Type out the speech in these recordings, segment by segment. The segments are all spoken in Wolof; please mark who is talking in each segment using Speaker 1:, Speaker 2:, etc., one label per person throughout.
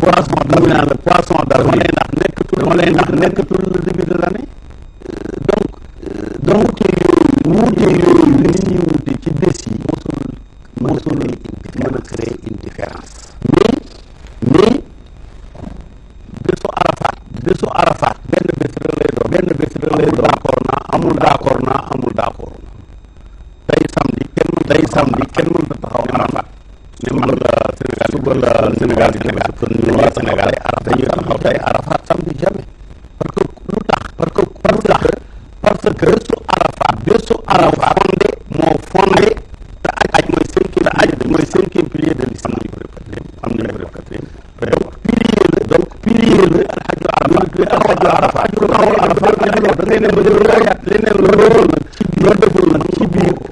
Speaker 1: poisson dama naan la poisson dama lay nax nekkatul dama lay nax nekkatul le début de l'année donc donc wuute yooyu wuute yooyu li nit ñi wuute ci bés yi mosul mosul mën a créer une différence mais mais bésu Arafat bésu Arafat benn bés rek lay doon benn bés rek lay doon d'accord naa amul d'accord naa amul d'accord tey samedi kenn tey samedi kenn mënta taxaw Arafat ne man la Sénégal suba la Sénégal di Sénégal kon ñu waa Sénégal ay arab dañuy taxaw tey Arafat samedi jamais parce que lu tax parce que parce que parce que bésu Arafat bésu Arafat fondé moo fondé te aj aj mooy cinquième te aj mooy cinquième pilier de l'islam am nañu ko def quatrième am nañu ko def quatrième donc pilier la donc pilier la alxaju Arafat ñu tuddee alxaju Arafat aju taxawal Arafat da ngay dem ba jël leneen loolu nag ci biir loolu deful nag ci biir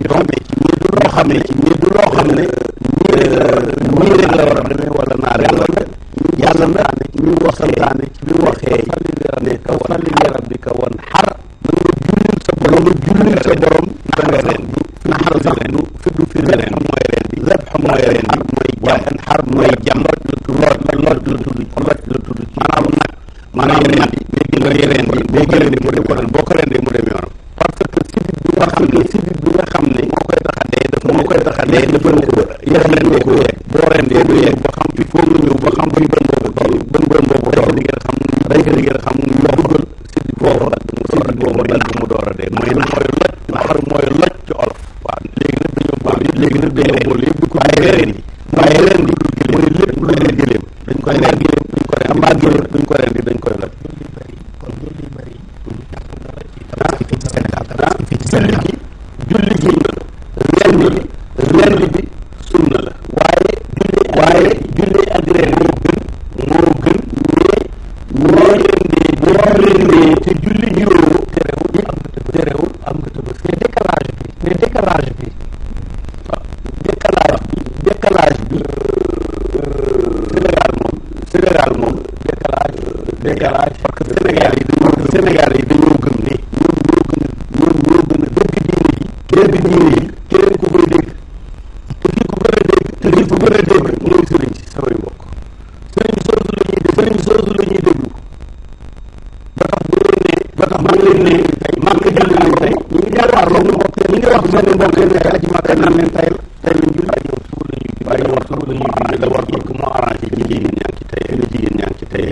Speaker 1: ñu tombé ci nii du loo xam ne ci nii du loo xam ne nii rek la war a demee nii rek la war a demee wala naa rek la nag yàlla nag ñu wax santaane ci bi mu waxee fali li rabbika wan fali li rabbika wan xar na nga jullil sa borom nga jullil sa borom da nga ren du na xar sax du fi du fi ren mooy ren bi zeb xam mooy ren bi mooy jam xar mooy jam loj la tudd loj la loj la tudd loj la tudd maanaam nag maanaam ñaar yi day gën a yeneen yi boo ko rendee mu dem yoonam boo ko rendee mu dem yoonam parce que sidit bi nga xam ne sidit bi nga xam ne moo koy tax a dee daf moo koy tax a dee dafa ne ko yéex leen dee ko yeeg boo rendee du yeeg ba xam fi foo nga ñëw ba xam fi bën boobu toll bën bën boobu toll di ngeen xam day ko di ngeen xam ñu dugal sidit boobu nag mu door a boobu nag mu door a dee mooy mooy loj naxar mooy loj ci olof waaw léegi nag dañoo boole léegi nag dañoo boole yëpp ko waaye reen yi waaye reen yi mooy lépp lu dee gëléem dañ koy rendi duñ ko rendi amaa géwél duñ ko rendi dañ koy loj julli gi julli gi rendi bi rendi bi sunna la waaye julli waaye julli ak rendi moo gën moo gën mais ñoo rendee boo rendee te julli juróom terewul am nga terewul am nga tëbës mais décalage bi mais décalage bi décalage bi décalage bi Sénégal moom Sénégal moom décalage décalage parce que Sénégal yi dañoo Sénégal yi dañoo gëm ne ñoom ñoo gën a ñoom ñoo gën a dëgg diine yi dëgg diine yi keneen ku koy dégg te fi ku gën a dégg te fi ku gën a dégg mooy sëriñ si samay mbokk sëriñ soosu la ñuy déglu sëriñ soosu la ñuy déglu ba tax bu leen ne ba tax maa ngi leen ne tey maa ngi jàll nañ tey ñu ngi jàkkaarloo ñu mbokk ñu ngi wax seen mbokk ne tey aji màkk naan leen tey tey lañ julli yow suba la ñuy waaye yow suba la ñuy julli la war ko moo arrangé ñu jigéen ñaa ngi ci tey la jigéen ñaa ngi ci tey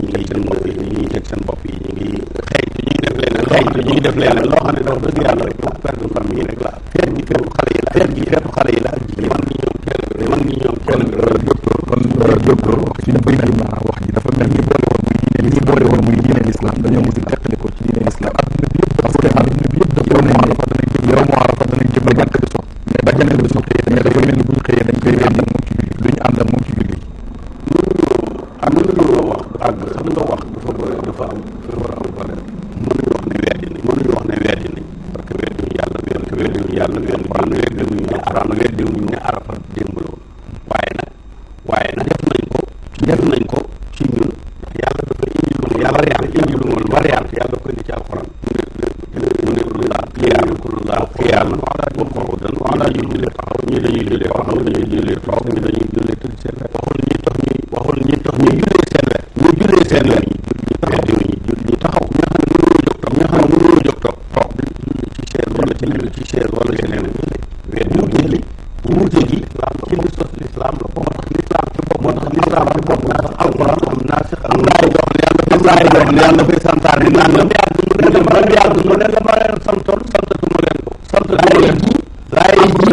Speaker 1: ñu ngi seen bopp yi ñu ngi teg seen bopp yi ñu ngi xëy ñu ngi def leneen xëy ñu ngi def leneen loo xam ne dafa dëgg yàlla rek perte famille rek la feet gi feetu xale yi la feet gi feetu xale yi la ak jigéen mag ñi ñoom kenn bi mag ñi ñoom kenn bi loolu
Speaker 2: docteur kon docteur wax ci bëri ji naa wax ji dafa mel ni boole woon muy diine ñi boole woon muy diine l'islam dañoo mujj teqali ko ci diine l'islam adduna bi yëpp parce que adduna bi yëpp dafa yow moo arafa danañ jëm yow moo arafa danañ jëm ba jàkk bi sox mais ba jàkk bi sox xëyee dafa mel ni bu ñu xëyee dañ koy ànd ak moom ci julli duñu ànd ak moom ci julli
Speaker 1: am na lu ñu wax àgg xam nga wax dafa bëri dafa am dafa war a am valeur mënuñu wax ne weddi nañ mënuñu wax ne weddi nañ parce que weddi ñu yàlla parce que weddi ñu yàlla weddi ñu weddi ñu ne arab weddi ñu ne arab démb la woon waaye nag waaye nag def nañ ko def nañ ko ci ñun yàlla dafa indi lu ma yàlla yàlla indi lu ma war yàlla yàlla ko indi ci alxuraan mu ne mu ne lu laa xiyaam ku lu laa xiyaam wala ñu ko dan wala ñu jullee taxaw ñu dañuy jullee taxaw ñu dañuy jullee taxaw ñu dañuy jullee tëdd seen wet waxul ñuy tax ñuy waxul ñuy tax ñuy jullee seen wet ñu jullee seen yoon yi julli ñu taxaw julli ñu julli ñu taxaw ñi nga xam ne mënuñoo jóg toog ñi nga xam ne mënuñoo jóg toog toog di julli ci chaise wala ci leneen ci chaise wala ci leneen wéet ñu julli wuute gi ci li sos lislaam la moo tax lislaam ci bopp moo tax lislaam ci bopp moo tax alquran am naa si am naa yoo xam ne yàlla am naa yoo xam ne yàlla dafay santaar ni naan lam yàgg mu ne lam yàgg mu ne la ma leen santoon santatuma leen ko santatuma leen ko laay ji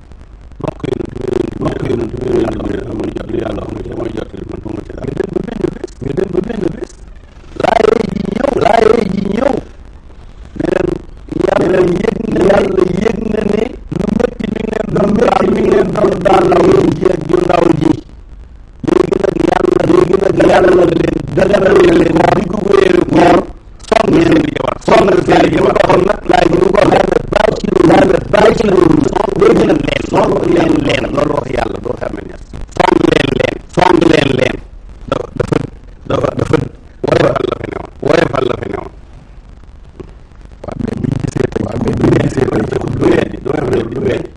Speaker 1: bokk yonent bi bokk yonent bi yàlla xam ne dafa mooy jot yàlla xam ne dafa mooy jot man xamuma ci dara ñu dem ba benn bés ñu dem ba benn bés laaye ji ñëw laaye ji ñëw ne leen yàlla yëg na yàlla yëg na ne lu métti mi ngi leen doon daal mi ngi leen doon daal la woon ji ak ju ndaw ji léegi nag yàlla léegi nag yàlla leen daganal na leen koor diggu wéeru koor sonn seen i jabar sonn seen i jabar kon nag laaj bi ko daal na bàyyi ci loolu daal na bàyyi ci loolu sonn léegi nag leen sonn leen leen loolu wax yàlla doo xam ne sonn leen leen sonn leen leen dafa dafa dafa dafa woyofal la fi newoon woyofal la fi newoon
Speaker 2: waaw mais bu ñu gisee tey waaw mais bu ñu gisee tey
Speaker 1: du weddi du weddi du weddi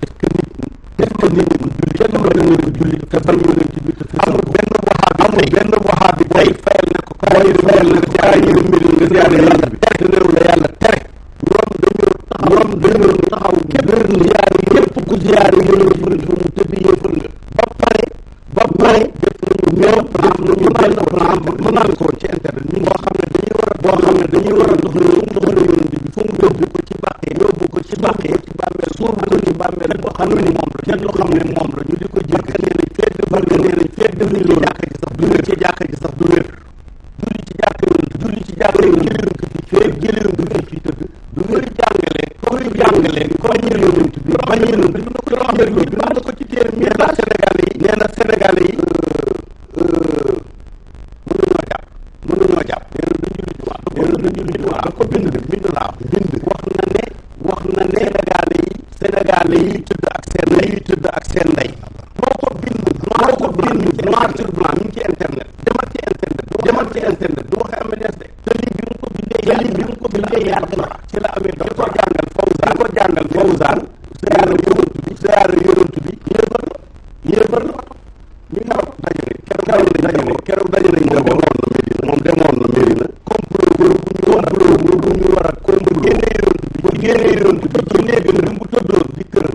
Speaker 1: est-ce que nit est-ce que nit bu julli kenn mën na nekk julli te bañ yonent bi te amul benn waxaab amul benn waxaab bi booy fayal ne ko kaay yi fayal ne ko kaay yi mbir nga jaare yàlla tere te néew la yàlla tere ñoom dañoo taxaw ñoom dañoo taxaw képp ziyaare yëpp ku ziyaare yonent bi mu tëdd yëpp nga ba pare ba pare def nañu ñoom am nañu benn plan bu mën naa ko ci internet ñu boo xam ne dañuy war a boo xam ne dañuy war a doxal yoon doxal yoon bi fu mu yóbbu ko ci bàqee yóbbu ko ci bàqee ci bàmmeel suuf ko ci bàmmeel ko xam ne moom la kenn loo xam ne moom la ñu di ko jëkk nee nañ fee def nee nañ fee def ni loolu jàkka ji sax du wér ci jàkka ji sax du wér julli ci jàkk yonent julli ci jàkk yonent bi feeg jëli yonent bi ci tëdd du muy jàngale comme ñu jàngale comme ñu yonent bi bañ yonent bi na ko loo xam ne bi wax na ko ci téere nee na Sénégalais yi nee na Sénégalais yi mën nañoo jàpp mën nañoo jàpp nee na duñ julli jumaa nee na duñ julli jumaa daf ko bind de bind laa bind wax na ne wax na ne Sénégalais yi Sénégalais yi tëdd ak seen ndey yi tëdd ak seen ndey moo ko bind moo ko bind noir sur blanc mi ngi ci internet demal ci internet demal ci internet du waxee amee nees de te lii bi mu ko bindee te lii bi mu ko bindee yàgg na ci la amee dox ko jàngal fawzaan ko jàngal fawzaan siyaara yonent bi siyaara yonent bi yéefar la yéefar la ñu ngi wax daje nañ keroog daje nañ keroog daje nañ moom demoon na Medina moom demoon na Medina complot bu ñu war a bu ñu war a complot génnee yonent bi génnee yonent bi ci néegam bi mu tëddoon di këram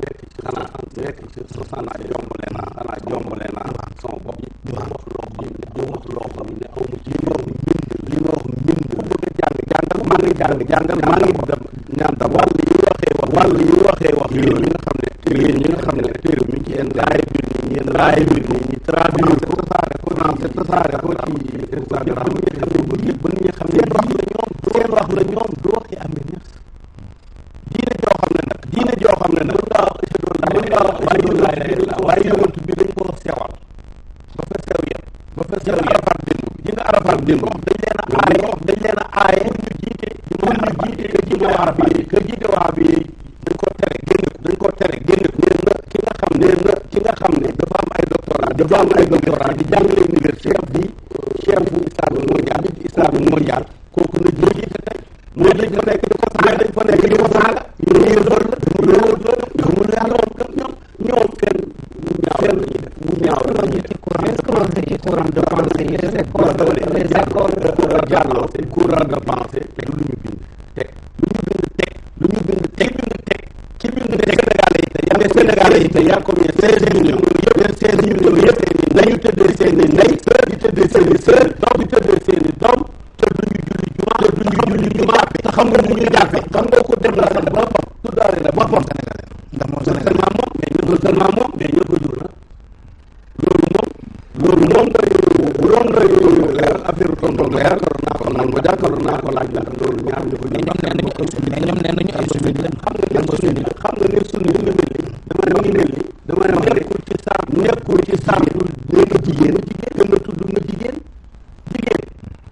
Speaker 1: nekk ci
Speaker 3: xanaa am
Speaker 1: nekk ci suuf xanaa jombale naa xanaa jombale naa sama bopp di wax loo xam ne di wax loo xam ne aw ma ci li ma wax mbind li ma wax mbind ku bëgg a jàng jàngal maa ngi jàng jàngal maa ngi dem ñaan tam wàll yi waxee wax wàll yi waxee wax yéen ñi nga xam ne yéen ñi nga xam ne téere mi ci yéen laay bi ni yéen laay bi ni ñu traduire ko tasaare ko français tasaare ko ci Instagram ba nit ñi xam ne ñoom seen wax la ñoom du waxi amee diine joo xam ne nag diine joo xam ne nag mën ngaa wax ashhadu an laa ilaaha illallaah waaye yonent bi dañ koo sewal ba fa sew yem ba fa sew yem arafaat démb bi ji nga arafaat démb wax dañ leen a aaye wax dañ leen a aaye pour ñu jiite pour ñu jiite ka jiite waa bi ka jiite waa bi dañ koo tere génn ko dañ koo tere génn ko nee na ki nga xam ne na ki nga xam ne dafa am ay doctorat dafa am ay doctorat di jàngale université chef bi chef bu islam mondial islam mondial kooku na jiite tey mais dañ fa nekk di ko saaga dañ fa nekk di ko saaga ñu ne yéen doon la ñu ne yéen doon la ñu ne yàlla woon kat ñoom ñoom kenn ñaaw kenn bu ñaaw la ñu ci courant est-ce que loolu
Speaker 3: ci courant de pensée yi les écoles
Speaker 1: les écoles de jàlloo seen courant de pensée te lu ñu bind teg lu ñu bind teg lu ñu bind teg bind teg ci bind teg Sénégalais yi te yaa ngi Sénégalais yi te yaa ko ñee seize millions yëpp les seize millions yëpp nañu tëddee seen i ndey di tëddee seen i sœur di tëddee seen i doom te duñu julli jumaa te duñu julli jumaa bi te xam nga mu ñu jàppe xam nga ko dem la sax ba boppam tuddaale la boppam
Speaker 3: ndax moom
Speaker 1: seulement moom mais ñoo ko seulement moom mais ñoo ko jur la loolu moom loolu moom doy bu doon doy leer affaire tontu leer karoon naa ko naan ko jàkkaroon naa ko laaj la loolu ñaar ñu ko
Speaker 3: ñoom nee nañu ay sunni ñoom nee nañu ay sunni lañ
Speaker 1: xam nga ñoom sunni xam nga ne sunni la mel ni dama ne ngi mel ni dama ne wax nekkul ci saam nekkul ci saam dul nekk jigéen jigéen gën a tudd nga jigéen jigéen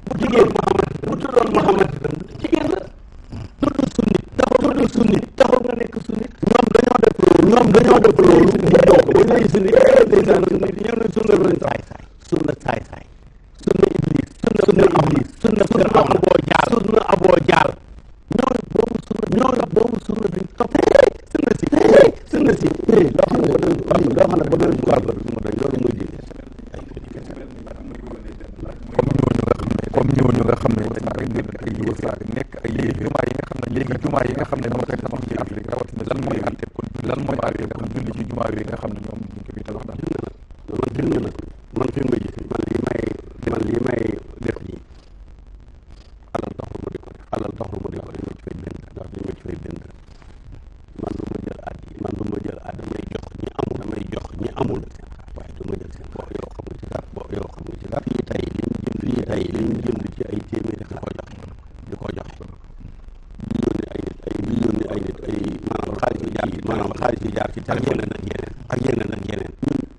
Speaker 1: bu jigéen Muhammad bu tuddoon Muhammad itam jigéen la tudd sunnit taxul tudd sunnit taxul nga nekk sunnit ñoom dañoo def loolu ñoom dañoo def loolu ñu doog bu ñuy sunnit ndeysaan sunnit ñëw na sunna lañ saay saay sunna saay saay sunna iblis sunna sunna iblis sunna sunna aboo jaal sunna aboo jaal ñoo la boobu sunna ñoo la boobu sunna bi topp sunna si sunna si loo xam ne loo xam ne ba doon ko àggal du ma doy loolu mooy diine
Speaker 2: comme ñooñu nga xam ne comme ñooñu nga xam ne dañ ay mbir ay yu saa nekk ay yéen jumaa yi nga xam ne léegi jumaa yi nga xam ne moo koy tabax ci Afrique rawatina lan mooy àtte kon lan mooy àtte kon julli ci jumaa yi nga xam ne ñoom ñu ko fi tabax daal
Speaker 1: loolu gën na nag man fi ma gis man lii may man lii may def ji alal taxul ma di ko def alal taxul ma di ko def fay bind ndax dañ ma ci fay bind man du ma jël at yi man du ma jël at damay jox ñi amul damay jox ñi amul waaye du ma jël seen bo yow xam nga ci dara bo yow xam nga ci dara fii tey li ñu jënd fii tey li ñu jënd ci ay téeméeri di ko joxe di ko joxe di yónni ay nit ay di yónni ay nit ay maanaam xaalis yu jaar yi maanaam xaalis yu jaar ci ak yeneen ak yeneen ak yeneen ak yeneen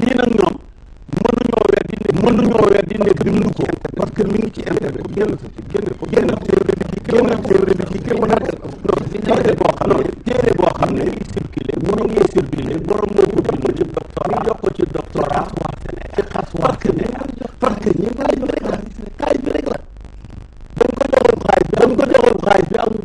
Speaker 1: lii nag ñoom mënuñoo weddi ne mënuñoo weddi ne bind ko parce que mi ngi ci internet génn sa ci génn ko génn téere bi ci génn téere bi ci génn ko nag non si téere boo xam ne téere boo xam ne circulé mu ngi circulé borom moo ko bind ci doctorat ñu jox ko ci doctorat wax ne ci xas wax ne parce que ñu xaalis bi rek la xaalis bi rek la dañ ko joxul xaalis bi dañ ko joxul xaalis bi amul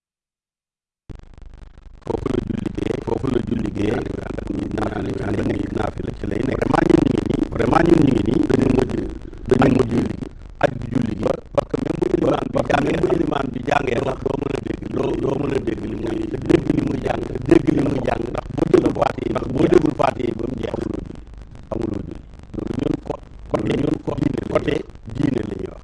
Speaker 1: foofu la julli gee foofu la julli gee ànd ak ñi naan ñi ànd ak ñi naafila ci lay nekk vraiment ñun ñu ngi nii vraiment ñun ñu ngi nii dañu mujj dañu mujj julli gi aj bi julli gi
Speaker 3: parce que même bu ilimaan bi jàngee bu ilimaan bi jàngee ndax doo mën a dégg loo doo mën a
Speaker 1: dégg li muy dégg li muy jàng dégg li muy jàng ndax boo déggul faat yi ndax boo déggul faat yi ba mu jeex amuloo julli amuloo julli loolu ñun ko kon ñun côté diine la ñuy wax